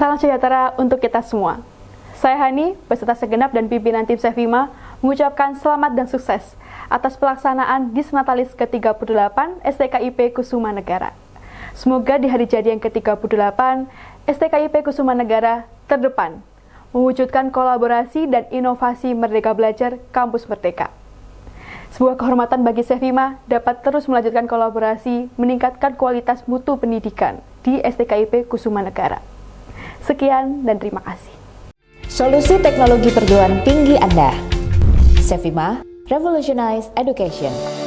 Salam sejahtera untuk kita semua. Saya Hani, beserta segenap dan pimpinan tim Sevima, mengucapkan selamat dan sukses atas pelaksanaan Disnatalis ke-38 STKIP Kusuma Negara. Semoga di hari jadi yang ke-38, STKIP Kusuma Negara terdepan, mewujudkan kolaborasi dan inovasi Merdeka Belajar Kampus Merdeka. Sebuah kehormatan bagi Sevima dapat terus melanjutkan kolaborasi meningkatkan kualitas mutu pendidikan di STKIP Kusuma Negara. Sekian dan terima kasih. Solusi teknologi perguruan tinggi Anda. Sevima, Revolutionize Education.